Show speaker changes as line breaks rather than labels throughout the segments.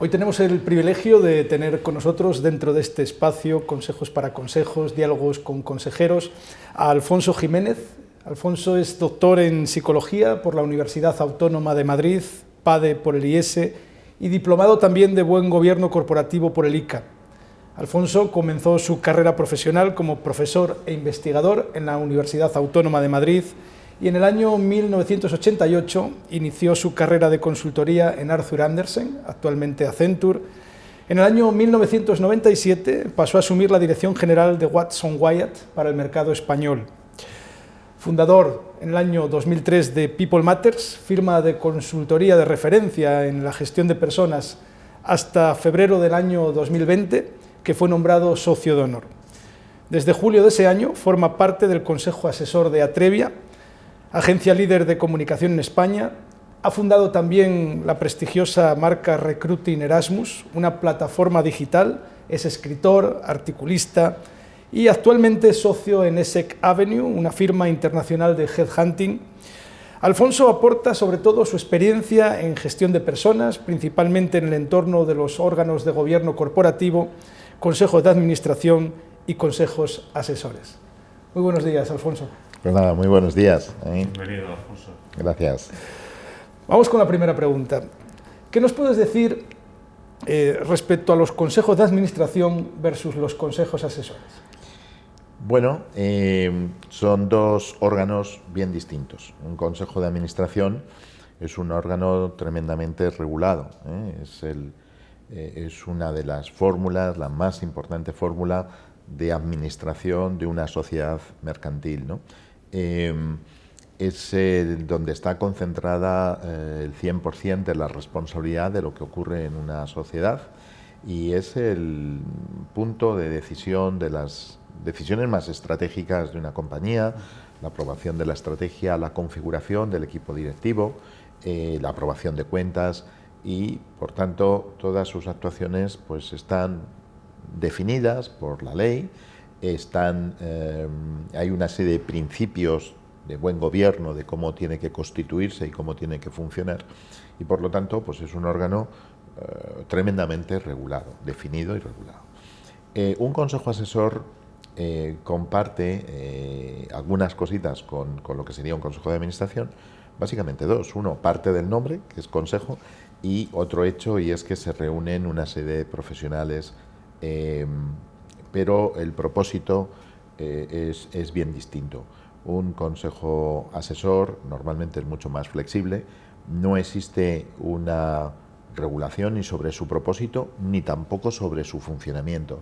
Hoy tenemos el privilegio de tener con nosotros dentro de este espacio, Consejos para Consejos, Diálogos con Consejeros, a Alfonso Jiménez. Alfonso es doctor en Psicología por la Universidad Autónoma de Madrid, PADE por el IES y diplomado también de Buen Gobierno Corporativo por el ICA. Alfonso comenzó su carrera profesional como profesor e investigador en la Universidad Autónoma de Madrid, y en el año 1988 inició su carrera de consultoría en Arthur Andersen, actualmente Accenture. En el año 1997 pasó a asumir la dirección general de Watson Wyatt para el mercado español. Fundador en el año 2003 de People Matters, firma de consultoría de referencia en la gestión de personas hasta febrero del año 2020, que fue nombrado socio de honor. Desde julio de ese año forma parte del Consejo Asesor de Atrevia, agencia líder de comunicación en España, ha fundado también la prestigiosa marca Recruiting Erasmus, una plataforma digital, es escritor, articulista y actualmente socio en ESSEC Avenue, una firma internacional de headhunting. Alfonso aporta sobre todo su experiencia en gestión de personas, principalmente en el entorno de los órganos de gobierno corporativo, consejos de administración y consejos asesores. Muy buenos días, Alfonso.
Pues nada, muy buenos días.
¿eh? Bienvenido, Alfonso.
Gracias.
Vamos con la primera pregunta. ¿Qué nos puedes decir eh, respecto a los consejos de administración versus los consejos asesores?
Bueno, eh, son dos órganos bien distintos. Un consejo de administración es un órgano tremendamente regulado. Es, es una de las fórmulas, la más importante fórmula de administración de una sociedad mercantil. ¿no? Em, es donde está concentrada eh, el 100% de la responsabilidad de lo que ocurre en una sociedad. Y es el punto de decisión de las decisiones más estratégicas de una compañía, la aprobación de la estrategia, la configuración del equipo directivo, eh, la aprobación de cuentas y, por tanto, todas sus actuaciones pues, están definidas por la ley están, eh, hay una serie de principios de buen gobierno, de cómo tiene que constituirse y cómo tiene que funcionar, y por lo tanto pues es un órgano eh, tremendamente regulado, definido y regulado. Eh, un consejo asesor comparte algunas cositas con, con, lo que sería un consejo de administración, básicamente dos. Uno, parte del nombre, que es consejo, y otro hecho, y es que se reúnen una serie de profesionales pero el propósito eh, es, bien distinto. Un consejo asesor normalmente es mucho más flexible, no existe una regulación ni sobre su propósito ni tampoco sobre su funcionamiento.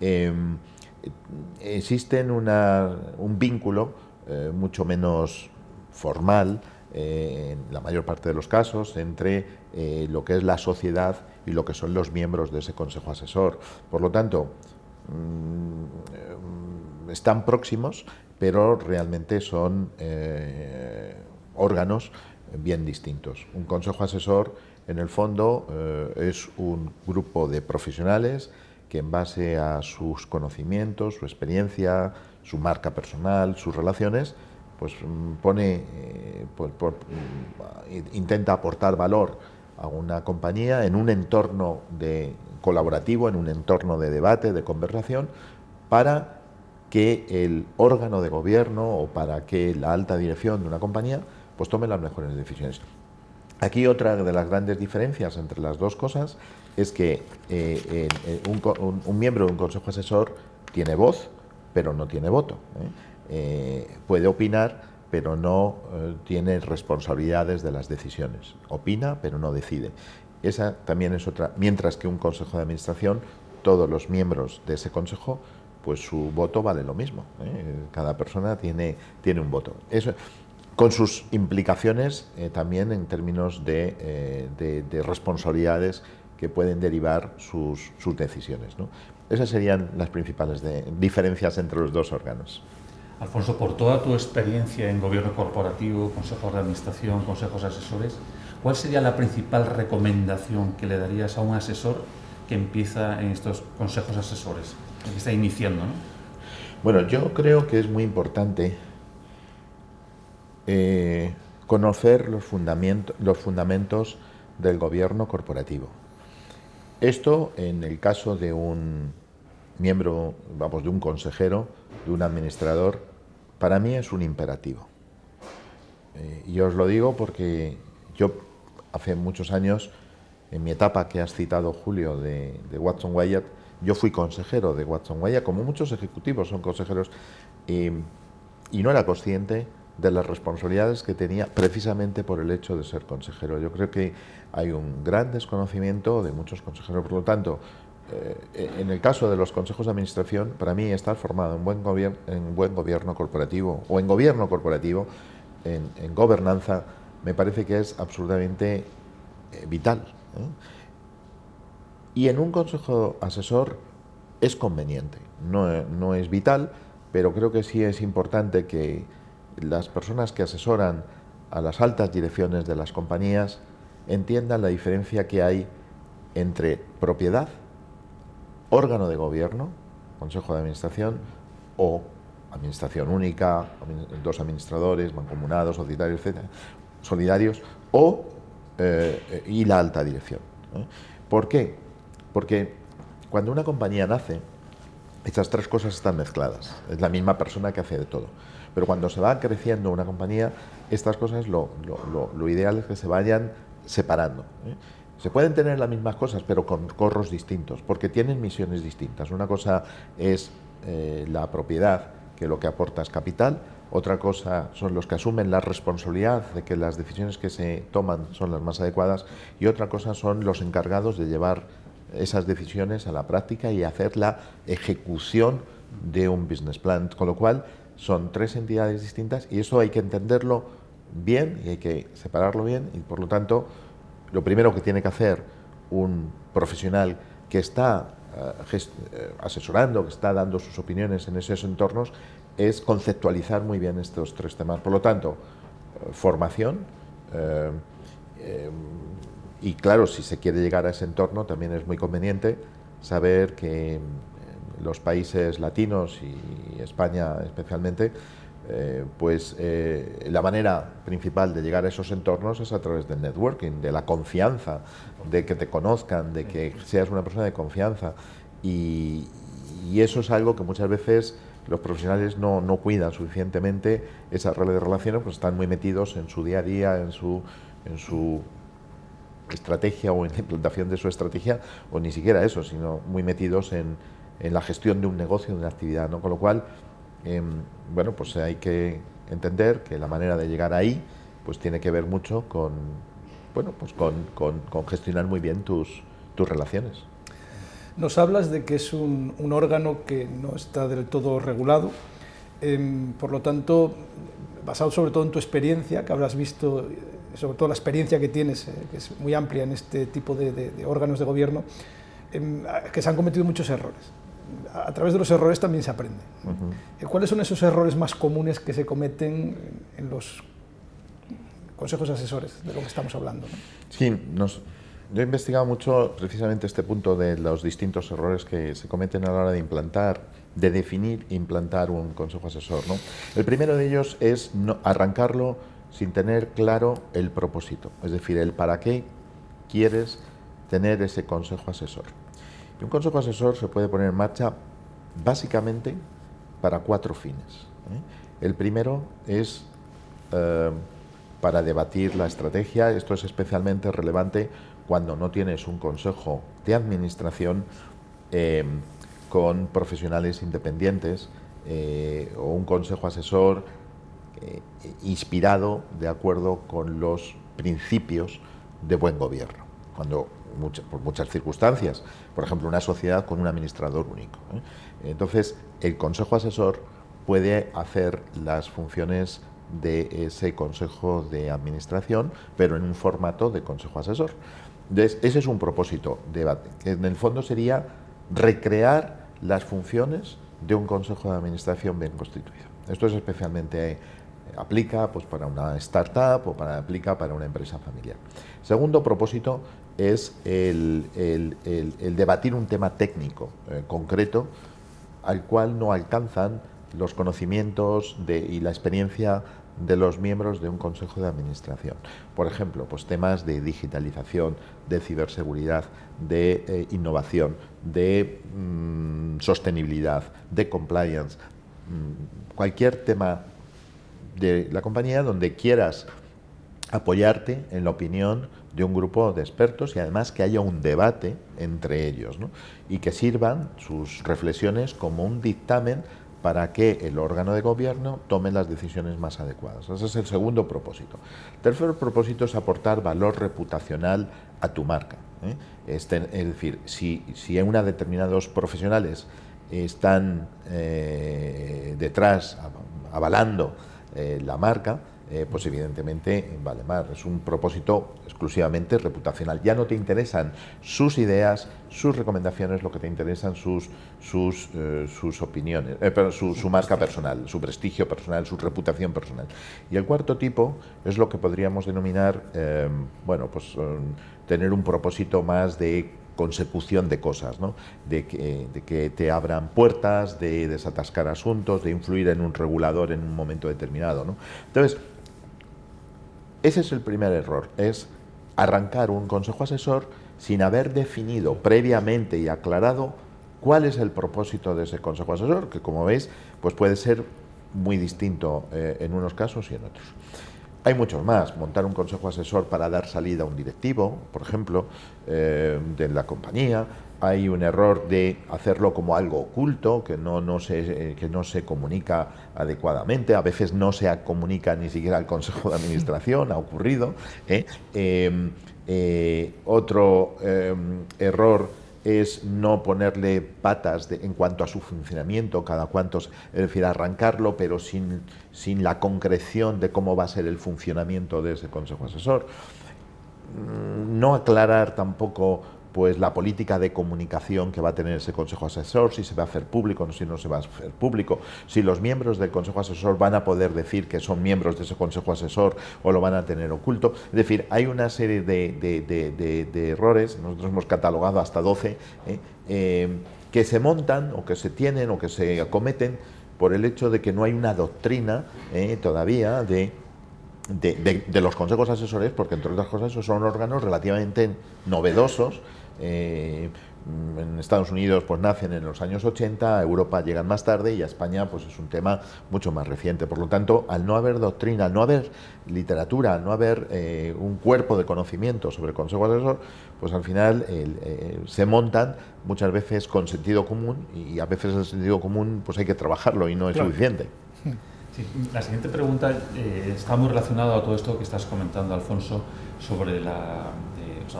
Em, existe un vínculo eh, mucho menos formal, eh, en la mayor parte de los casos, entre lo que es la sociedad y lo que son los miembros de ese consejo asesor. Por lo tanto, Mm, están próximos, pero realmente son eh, órganos bien distintos. Un consejo asesor, en el fondo, eh, es un grupo de profesionales que en base a sus conocimientos, su experiencia, su marca personal, sus relaciones, pues mm, pone, eh, mm, intenta aportar valor a una compañía en un entorno de colaborativo, en un entorno de debate, de conversación, para que el órgano de gobierno o para que la alta dirección de una compañía pues tome las mejores decisiones. Aquí otra de las grandes diferencias entre las dos cosas es que eh, un, miembro de un consejo asesor tiene voz, pero no tiene voto. ¿eh? Eh, puede opinar, pero no tiene responsabilidades de las decisiones. Opina, pero no decide. Esa también es otra, mientras que un consejo de administración, todos los miembros de ese consejo, pues su voto vale lo mismo. ¿eh? Cada persona tiene, tiene un voto. Eso, con sus implicaciones eh, también en términos eh, de, responsabilidades que pueden derivar sus, sus decisiones. ¿no? Esas serían las principales diferencias entre los dos órganos.
Alfonso, por toda tu experiencia en gobierno corporativo, consejos de administración, consejos asesores, ¿Cuál sería la principal recomendación que le darías a un asesor que empieza en estos consejos asesores, que está iniciando?
Bueno, yo creo que es muy importante eh, conocer los fundamentos del gobierno corporativo. Esto en el caso de un miembro, vamos, de un consejero, de un administrador, para mí es un imperativo. Eh, y os lo digo porque yo hace muchos años, en mi etapa que has citado, Julio, de, Watson Wyatt, yo fui consejero de Watson Wyatt, como muchos ejecutivos son consejeros, y, no era consciente de las responsabilidades que tenía precisamente por el hecho de ser consejero. Yo creo que hay un gran desconocimiento de muchos consejeros, por lo tanto, eh, en el caso de los consejos de administración, para mí estar formado en buen, gobierno, en buen gobierno corporativo o en gobierno corporativo, en, gobernanza, me parece que es absolutamente eh, vital. Y en un consejo asesor es conveniente, no, no es vital, pero creo que sí es importante que las personas que asesoran a las altas direcciones de las compañías entiendan la diferencia que hay entre propiedad, órgano de gobierno, consejo de administración o administración única, dos administradores, mancomunados, societarios, etcétera, solidarios, o, eh, y la alta dirección. ¿Por qué? Porque cuando una compañía nace, estas tres cosas están mezcladas. Es la misma persona que hace de todo. Pero cuando se va creciendo una compañía, estas cosas lo, ideal es que se vayan separando. ¿eh? Se pueden tener las mismas cosas, pero con corros distintos, porque tienen misiones distintas. Una cosa es eh, la propiedad, que lo que aporta es capital, otra cosa son los que asumen la responsabilidad de que las decisiones que se toman son las más adecuadas, y otra cosa son los encargados de llevar esas decisiones a la práctica y hacer la ejecución de un business plan. Con lo cual, son tres entidades distintas y eso hay que entenderlo bien y hay que separarlo bien y por lo tanto lo primero que tiene que hacer un profesional que está eh, eh, asesorando, que está dando sus opiniones en esos entornos, es conceptualizar muy bien estos tres temas. Por lo tanto, eh, formación, y claro, si se quiere llegar a ese entorno, también es muy conveniente saber que los países latinos y España especialmente, eh, pues eh, la manera principal de llegar a esos entornos es a través del networking, de la confianza, de que te conozcan, de que seas una persona de confianza. Y, eso es algo que muchas veces los profesionales no, no, cuidan suficientemente esas redes de relaciones, pues están muy metidos en su día a día, en su, en su estrategia o en la implantación de su estrategia, o ni siquiera eso, sino muy metidos en, en la gestión de un negocio, de una actividad, ¿no? Con lo cual, em, bueno, pues hay que entender que la manera de llegar ahí, pues tiene que ver mucho con, bueno, pues con, con, gestionar muy bien tus, tus relaciones.
Nos hablas de que es un, un órgano que no está del todo regulado, em, por lo tanto, basado sobre todo en tu experiencia, que habrás visto, sobre todo la experiencia que tienes, eh, que es muy amplia en este tipo de, de órganos de gobierno, em, que se han cometido muchos errores a través de los errores también se aprende. ¿Cuáles son esos errores más comunes que se cometen en los consejos asesores de lo que estamos hablando?
Sí, nos, yo he investigado mucho precisamente este punto de los distintos errores que se cometen a la hora de implantar, de definir implantar un consejo asesor. ¿no? El primero de ellos es no, arrancarlo sin tener claro el propósito, es decir, el para qué quieres tener ese consejo asesor. Un consejo asesor se puede poner en marcha básicamente para cuatro fines. ¿eh? El primero es eh, para debatir la estrategia. Esto es especialmente relevante cuando no tienes un consejo de administración eh, con profesionales independientes o un consejo asesor inspirado de acuerdo con los principios de buen gobierno. Cuando por muchas circunstancias, por ejemplo, una sociedad con un administrador único. ¿eh? Entonces, el consejo asesor puede hacer las funciones de ese consejo de administración, pero en un formato de consejo asesor. Entonces, ese es un propósito, debate, que en el fondo sería recrear las funciones de un consejo de administración bien constituido. Esto es especialmente eh, aplica pues, para una startup o para, aplica para una empresa familiar. Segundo propósito es el, debatir un tema técnico eh, concreto al cual no alcanzan los conocimientos de, y la experiencia de los miembros de un consejo de administración. Por ejemplo, pues temas de digitalización, de ciberseguridad, de eh, innovación, de mm, sostenibilidad, de compliance, mm, cualquier tema de la compañía donde quieras apoyarte en la opinión de un grupo de expertos y además que haya un debate entre ellos y que sirvan sus reflexiones como un dictamen para que el órgano de gobierno tome las decisiones más adecuadas. Ese es el segundo propósito. El tercer propósito es aportar valor reputacional a tu marca. ¿eh? Este, es decir, si, si una determinados profesionales están eh, detrás, avalando eh, la marca, eh, pues evidentemente vale más. Es un propósito exclusivamente reputacional. Ya no te interesan sus ideas, sus recomendaciones, lo que te interesan sus, sus, eh, sus opiniones, eh, pero su, marca personal, su prestigio personal, su reputación personal. Y el cuarto tipo es lo que podríamos denominar, bueno, pues tener un propósito más de consecución de cosas, ¿no? de, que, de, que, te abran puertas, de desatascar asuntos, de influir en un regulador en un momento determinado. ¿no? Entonces, ese es el primer error, es arrancar un consejo asesor sin haber definido previamente y aclarado cuál es el propósito de ese consejo asesor, que como veis, pues puede ser muy distinto eh, en unos casos y en otros. Hay muchos más. Montar un consejo asesor para dar salida a un directivo, por ejemplo, eh, de la compañía. Hay un error de hacerlo como algo oculto, que no, no se, eh, que no se comunica adecuadamente. A veces no se comunica ni siquiera al consejo de administración, ha ocurrido. ¿eh? otro error es no ponerle patas en cuanto a su funcionamiento, cada cuanto, es decir, arrancarlo, pero sin, sin la concreción de cómo va a ser el funcionamiento de ese consejo asesor. Mm, no aclarar tampoco pues la política de comunicación que va a tener ese Consejo Asesor, si se va a hacer público, si no se va a hacer público, si los miembros del Consejo Asesor van a poder decir que son miembros de ese Consejo Asesor o lo van a tener oculto. Es decir, hay una serie de, errores, nosotros hemos catalogado hasta 12, ¿eh? Eh, que se montan o que se tienen o que se acometen por el hecho de que no hay una doctrina ¿eh? todavía de de, los consejos asesores, porque entre otras cosas son órganos relativamente novedosos eh, en Estados Unidos pues nacen en los años 80, a Europa llegan más tarde y a España pues es un tema mucho más reciente. Por lo tanto, al no haber doctrina, al no haber literatura, al no haber eh, un cuerpo de conocimiento sobre el Consejo Asesor, pues al final eh, se montan muchas veces con sentido común y a veces el sentido común pues hay que trabajarlo y no es suficiente.
La siguiente pregunta está muy relacionada a todo esto que estás comentando, Alfonso, sobre la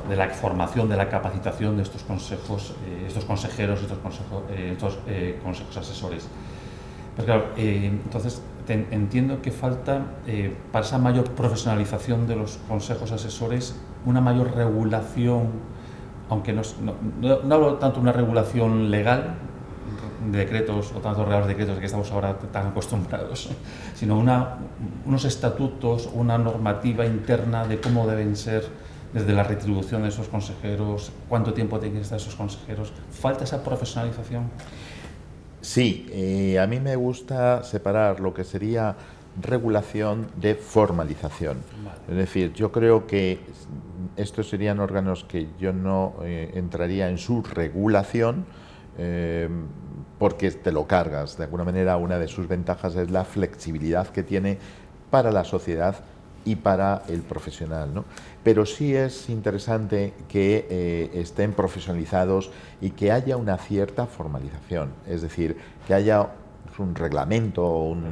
de la formación, de la capacitación de estos consejos, eh, estos consejeros, estos, eh, estos eh, consejos asesores. Pero claro, entonces entiendo que falta, para esa mayor profesionalización de los consejos asesores, una mayor regulación, aunque no, no, hablo tanto de una regulación legal, de decretos o tantos reales decretos de que estamos ahora tan acostumbrados, sino una, unos estatutos, una normativa interna de cómo deben ser desde la retribución de esos consejeros, cuánto tiempo tienen que estar esos consejeros. ¿Falta esa profesionalización?
Sí, eh, a mí me gusta separar lo que sería regulación de formalización. Es decir, yo creo que estos serían órganos que yo no eh, entraría en su regulación eh, porque te lo cargas. De alguna manera, una de sus ventajas es la flexibilidad que tiene para la sociedad y para el profesional. ¿no? Pero sí es interesante que eh, estén profesionalizados y que haya una cierta formalización, es decir, que haya un reglamento, un,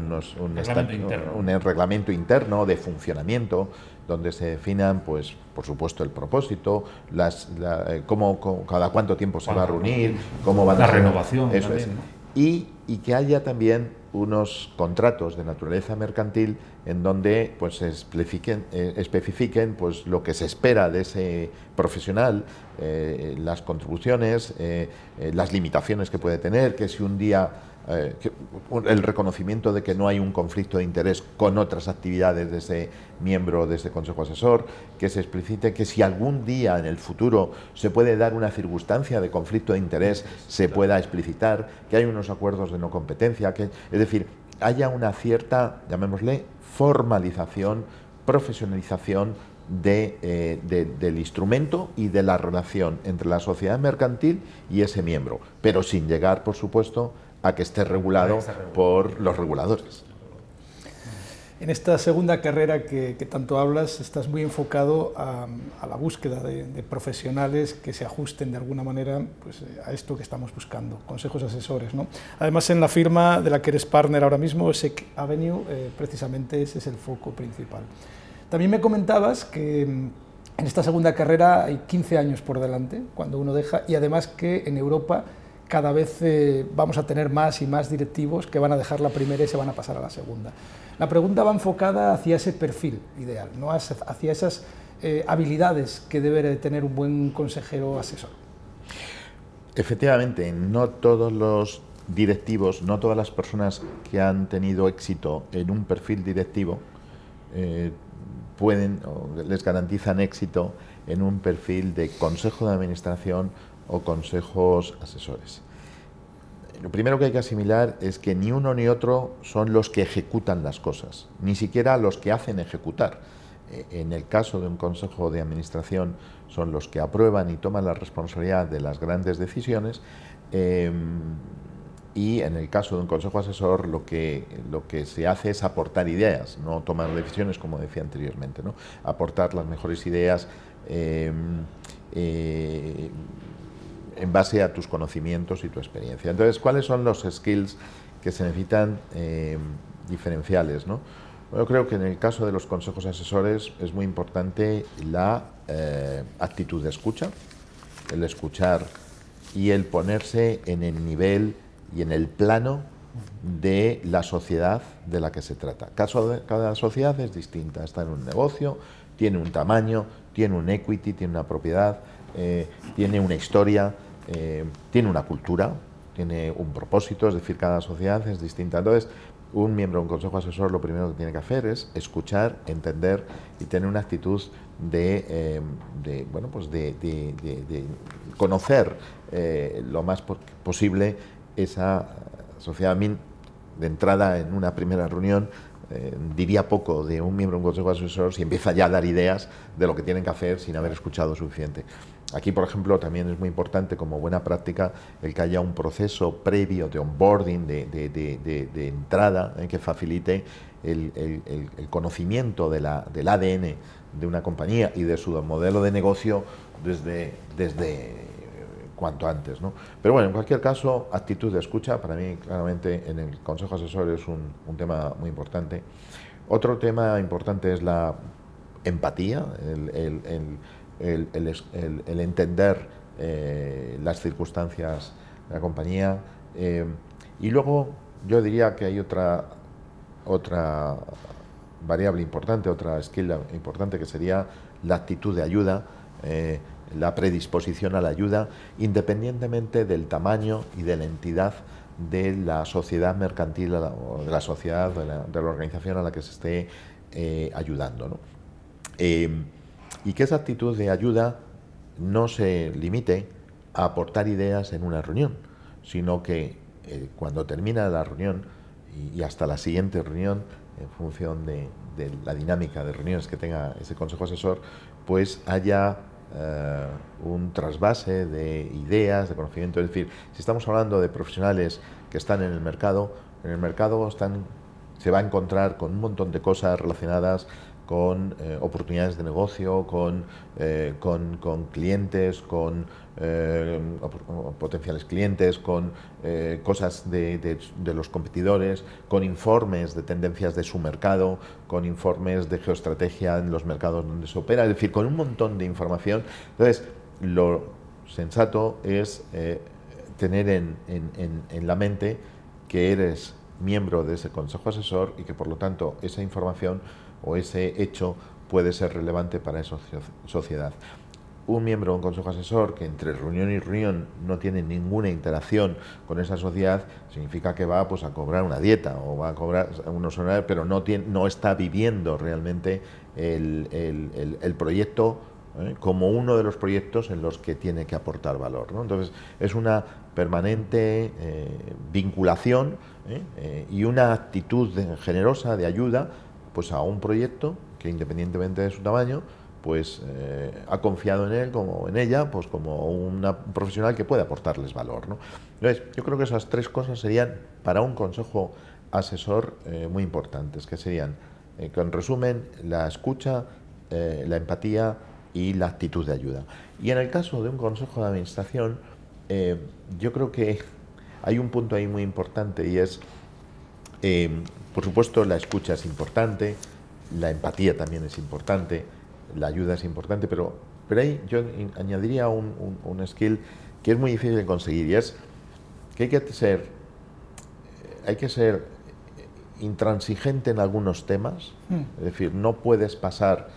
reglamento, interno. de funcionamiento donde se definan, pues, por supuesto, el propósito, las, eh, cómo, cada cuánto tiempo se va a reunir, cómo va
la renovación,
eso y, y que haya también unos contratos de naturaleza mercantil en donde pues especifiquen, eh, especifiquen pues lo que se espera de ese profesional, eh, las contribuciones, eh, las limitaciones que puede tener, que si un día eh, el reconocimiento de que no hay un conflicto de interés con otras actividades de ese miembro de ese consejo asesor, que se explicite que si algún día en el futuro se puede dar una circunstancia de conflicto de interés, se pueda explicitar, que hay unos acuerdos de no competencia, que, es decir, haya una cierta, llamémosle, formalización, profesionalización eh, del instrumento y de la relación entre la sociedad mercantil y ese miembro, pero sin llegar, por supuesto, a que esté regulado por los reguladores.
En esta segunda carrera que, tanto hablas, estás muy enfocado a, la búsqueda de, profesionales que se ajusten de alguna manera pues, a esto que estamos buscando, consejos asesores. ¿no? Además, en la firma de la que eres partner ahora mismo, SEC Avenue, eh, precisamente ese es el foco principal. También me comentabas que mm, en esta segunda carrera hay 15 años por delante, cuando uno deja, y además que en Europa cada vez eh, vamos a tener más y más directivos que van a dejar la primera y se van a pasar a la segunda. La pregunta va enfocada hacia ese perfil ideal, ¿no? hacia esas eh, habilidades que debe tener un buen consejero asesor.
Efectivamente, no todos los directivos, no todas las personas que han tenido éxito en un perfil directivo eh, pueden o les garantizan éxito en un perfil de consejo de administración o consejos asesores. Lo primero que hay que asimilar es que ni uno ni otro son los que ejecutan las cosas, ni siquiera los que hacen ejecutar. Eh, en el caso de un consejo de administración son los que aprueban y toman la responsabilidad de las grandes decisiones em, y en el caso de un consejo asesor lo que, lo que se hace es aportar ideas, no tomar decisiones como decía anteriormente, ¿no? aportar las mejores ideas em, eh, en base a tus conocimientos y tu experiencia. Entonces, ¿cuáles son los skills que se necesitan em, diferenciales? ¿no? Yo creo que en el caso de los consejos asesores es muy importante la eh, actitud de escucha, el escuchar y el ponerse en el nivel y en el plano de la sociedad de la que se trata. cada sociedad es distinta, está en un negocio, tiene un tamaño, tiene un equity, tiene una propiedad, eh, tiene una historia, eh, tiene una cultura, tiene un propósito, es decir, cada sociedad es distinta. Entonces, un miembro de un consejo asesor lo primero que tiene que hacer es escuchar, entender y tener una actitud de, eh, bueno, pues de, conocer lo más posible esa sociedad min de entrada en una primera reunión eh, diría poco de un miembro de un consejo asesor si empieza ya a dar ideas de lo que tienen que hacer sin haber escuchado suficiente. Aquí, por ejemplo, también es muy importante como buena práctica el que haya un proceso previo de onboarding, de, entrada, eh, que facilite el, conocimiento del ADN de una compañía y de su modelo de negocio desde, desde cuanto antes. ¿no? Pero bueno, en cualquier caso, actitud de escucha, para mí claramente en el Consejo Asesor es un, tema muy importante. Otro tema importante es la empatía, el, entender eh, las circunstancias de la compañía. Eh, y luego yo diría que hay otra, otra variable importante, otra skill importante que sería la actitud de ayuda. Eh, la predisposición a la ayuda, independientemente del tamaño y de la entidad de la sociedad mercantil o de la sociedad, de la, organización a la que se esté eh, ayudando. Eh, y que esa actitud de ayuda no se limite a aportar ideas en una reunión, sino que eh, cuando termina la reunión y, hasta la siguiente reunión, en función de, de la dinámica de reuniones que tenga ese consejo asesor, pues haya eh, un trasvase de ideas, de conocimiento. Es decir, si estamos hablando de profesionales que están en el mercado, en el mercado están, se va a encontrar con un montón de cosas relacionadas con eh, oportunidades de negocio, con, eh, con, con clientes, con eh, potenciales clientes, con cosas de, de, los competidores, con informes de tendencias de su mercado, con informes de geoestrategia en los mercados donde se opera, es decir, con un montón de información. Entonces, lo sensato es tener en, en, en la mente que eres miembro de ese consejo asesor y que por lo tanto esa información o ese hecho puede ser relevante para esa sociedad. un miembro de un consejo asesor que entre reunión y reunión no tiene ninguna interacción con esa sociedad, significa que va pues, a cobrar una dieta o va a cobrar unos horarios, pero no, tiene, no está viviendo realmente el, el, proyecto ¿eh? como uno de los proyectos en los que tiene que aportar valor. ¿no? Entonces, es una permanente eh, vinculación ¿eh? y una actitud generosa de ayuda pues, a un proyecto que independientemente de su tamaño, pues eh, ha confiado en él como en ella, pues como una, un profesional que puede aportarles valor. ¿no? Entonces, yo creo que esas tres cosas serían para un consejo asesor eh, muy importantes, que serían, eh, en resumen, la escucha, la empatía y la actitud de ayuda. Y en el caso de un consejo de administración, yo creo que hay un punto ahí muy importante y es, por supuesto, la escucha es importante, la empatía también es importante, la ayuda es importante, pero, pero ahí yo añadiría un, un, skill que es muy difícil de conseguir y es que hay que ser, eh, hay que ser intransigente en algunos temas, hmm. es decir, no puedes pasar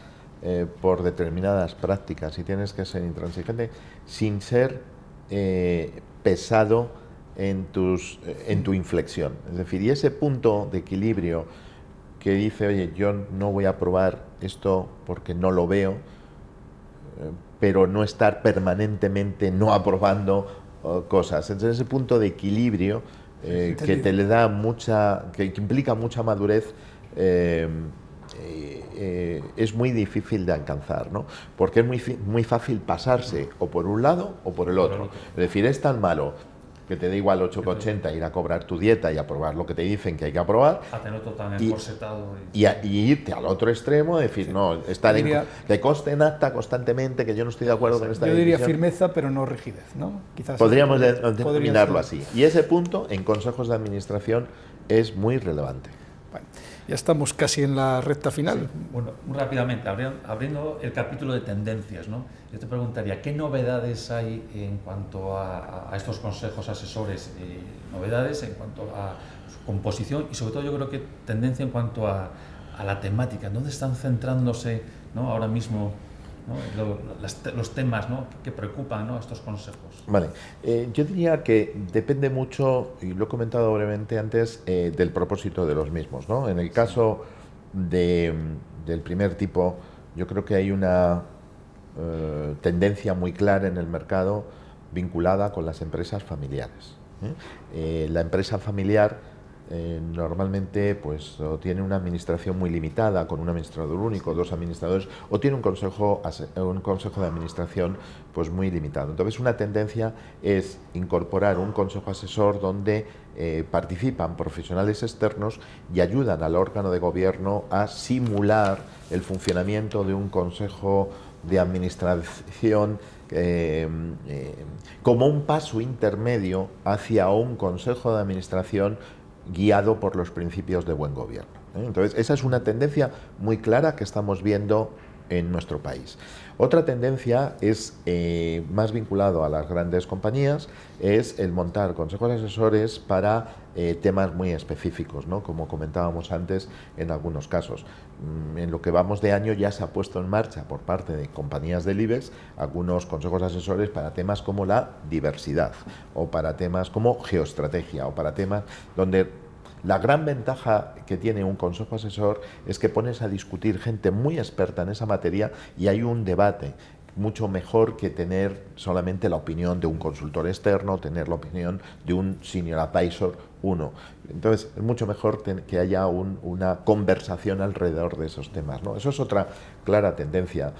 eh, por determinadas prácticas y tienes que ser intransigente sin ser eh, pesado en, tus, en tu inflexión. Es decir, y ese punto de equilibrio que dice, oye, yo no voy a probar esto porque no lo veo, eh, pero no estar permanentemente no aprobando cosas. Entonces ese punto de equilibrio eh, que te le da mucha, que, implica mucha madurez, eh, es muy difícil de alcanzar, ¿no? Porque es muy, muy fácil pasarse o por un lado o por el otro. Es decir, es tan malo que te da igual 8,80 ir a cobrar tu dieta y aprobar lo que te dicen que hay que aprobar.
y,
y, y, irte al otro extremo, decir, no, estar en, que coste en acta constantemente, que yo no estoy de acuerdo con esta
Yo diría firmeza, pero no rigidez, ¿no?
Quizás Podríamos denominarlo así. Y ese punto en consejos de administración es muy relevante.
Ya estamos casi en la recta final.
Bueno, muy rápidamente, abriendo el capítulo de tendencias, ¿no? yo te preguntaría, ¿qué novedades hay en cuanto a, estos consejos asesores? Eh, novedades en cuanto a su composición y sobre todo yo creo que tendencia en cuanto a, a la temática. ¿Dónde están centrándose ¿no? ahora mismo los temas que preocupan estos consejos.
Vale, eh, yo diría que depende mucho, y lo he comentado brevemente antes, eh, del propósito de los mismos. ¿no? En el caso de, del primer tipo, yo creo que hay una eh, tendencia muy clara en el mercado vinculada con las empresas familiares. la empresa familiar eh, normalmente pues o tiene una administración muy limitada con un administrador único, dos administradores o tiene un consejo un consejo de administración pues muy limitado. Entonces una tendencia es incorporar un consejo asesor donde eh, participan profesionales externos y ayudan al órgano de gobierno a simular el funcionamiento de un consejo de administración eh, como un paso intermedio hacia un consejo de administración guiado por los principios de buen gobierno. ¿eh? Entonces, esa es una tendencia muy clara que estamos viendo en nuestro país. Otra tendencia es eh, más vinculado a las grandes compañías, es el montar consejos asesores para eh, temas muy específicos, ¿no? como comentábamos antes en algunos casos. Mm, en lo que vamos de año ya se ha puesto en marcha por parte de compañías del IBEX algunos consejos asesores para temas como la diversidad o para temas como geoestrategia o para temas donde la gran ventaja que tiene un consejo asesor es que pones a discutir gente muy experta en esa materia y hay un debate mucho mejor que tener solamente la opinión de un consultor externo, tener la opinión de un senior advisor uno. Entonces, es mucho mejor que haya una conversación alrededor de esos temas. ¿no? Eso es otra clara tendencia.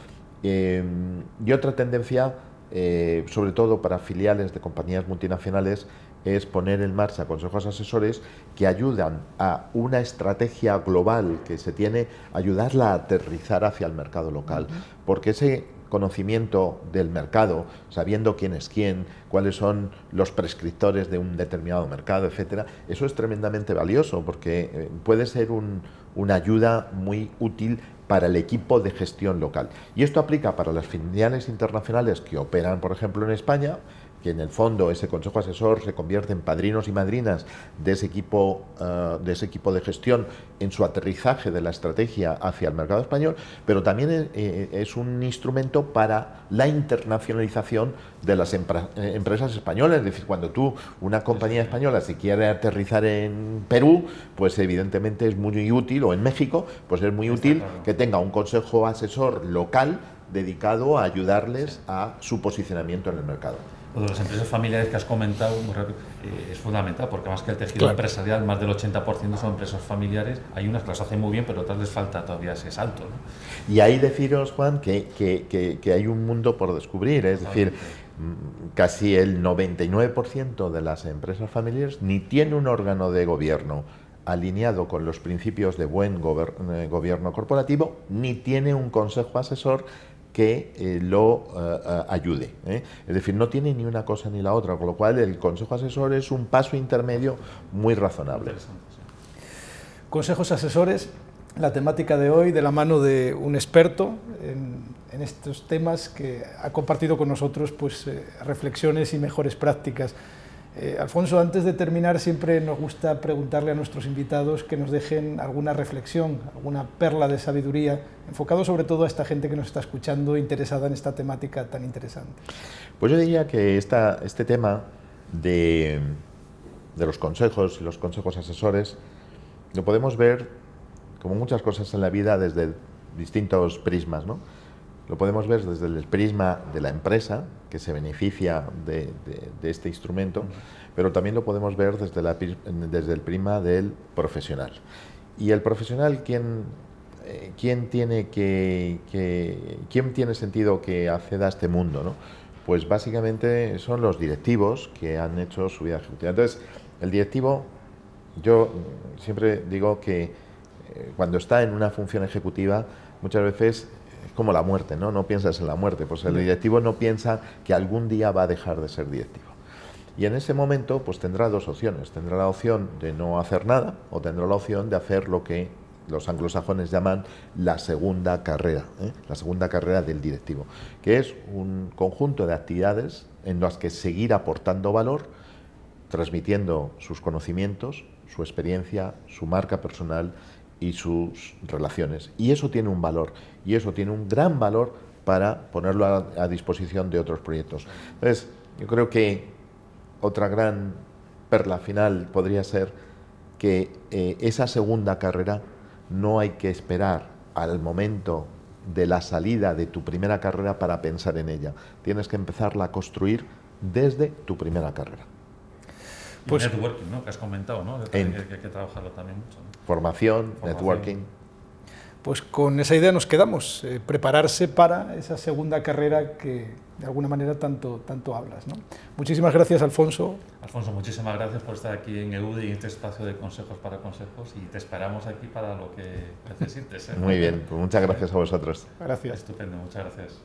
Em, y otra tendencia, eh, sobre todo para filiales de compañías multinacionales, es poner en marcha consejos asesores que ayudan a una estrategia global que se tiene, ayudarla a aterrizar hacia el mercado local. Porque ese conocimiento del mercado, sabiendo quién es quién, cuáles son los prescriptores de un determinado mercado, etcétera, eso es tremendamente valioso porque eh, puede ser una ayuda muy útil para el equipo de gestión local. Y esto aplica para las filiales internacionales que operan, por ejemplo, en España, que en el fondo ese consejo asesor se convierte en padrinos y madrinas de ese equipo, eh, de, ese equipo de gestión en su aterrizaje de la estrategia hacia el mercado español, pero también eh, eh, es un instrumento para la internacionalización de las empresas españolas. Es decir, cuando tú, una compañía española, se quiere aterrizar en Perú, pues evidentemente es muy útil, o en México, pues es muy útil que tenga un consejo asesor local dedicado a ayudarles a su posicionamiento en el mercado.
Lo de las empresas familiares que has comentado eh, es fundamental, porque más que el tejido empresarial, más del 80% son empresas familiares. Hay unas que las hacen muy bien, pero otras les falta todavía ese salto.
Y ahí deciros, Juan, que, que, que, hay un mundo por descubrir. Es decir, mm, casi el 99% de las empresas familiares ni tiene un órgano de gobierno alineado con los principios de buen eh, gobierno corporativo, ni tiene un consejo asesor que eh, lo eh, eh, ayude. Es decir, no tiene ni una cosa ni la otra, con lo cual el consejo asesor es un paso intermedio muy razonable.
Consejos asesores, la temática de hoy de la mano de un experto en, en estos temas que ha compartido con nosotros pues, reflexiones y mejores prácticas. Eh, Alfonso, antes de terminar, siempre nos gusta preguntarle a nuestros invitados que nos dejen alguna reflexión, alguna perla de sabiduría, enfocado sobre todo a esta gente que nos está escuchando, interesada en esta temática tan interesante.
Pues yo diría que este tema de, de los consejos, los consejos asesores, lo podemos ver como muchas cosas en la vida desde distintos prismas, ¿no? Lo podemos ver desde el prisma de la empresa, que se beneficia de, este instrumento, pero también lo podemos ver desde, la, desde el prisma del profesional. Y el profesional, ¿quién, eh, quién, tiene, que, ¿quién tiene sentido que acceda a este mundo? ¿no? Pues básicamente son los directivos que han hecho su vida ejecutiva. Entonces, el directivo, yo siempre digo que eh, cuando está en una función ejecutiva, muchas veces como la muerte, ¿no? No piensas en la muerte, pues el directivo no piensa que algún día va a dejar de ser directivo. Y en ese momento, pues tendrá dos opciones. Tendrá la opción de no hacer nada o tendrá la opción de hacer lo que los anglosajones llaman la segunda carrera, ¿eh? la segunda carrera del directivo, que es un conjunto de actividades en las que seguir aportando valor, transmitiendo sus conocimientos, su experiencia, su marca personal y sus relaciones. Y eso tiene un valor, y eso tiene un gran valor para ponerlo a, disposición de otros proyectos. Entonces, yo creo que otra gran perla final podría ser que eh, esa segunda carrera no hay que esperar al momento de la salida de tu primera carrera para pensar en ella. Tienes que empezarla a construir desde tu primera carrera.
Pues, networking, ¿no? Que has comentado, ¿no? Que, hay que trabajarlo también mucho.
Formación, networking.
Pues con esa idea nos quedamos, eh, prepararse para esa segunda carrera que de alguna manera tanto, tanto hablas. ¿no? Muchísimas gracias, Alfonso.
Alfonso, muchísimas gracias por estar aquí en EUDI, en este espacio de consejos para consejos, y te esperamos aquí para lo que necesites. ¿eh?
Muy bien, pues muchas gracias a vosotros.
Gracias.
Estupendo, muchas gracias.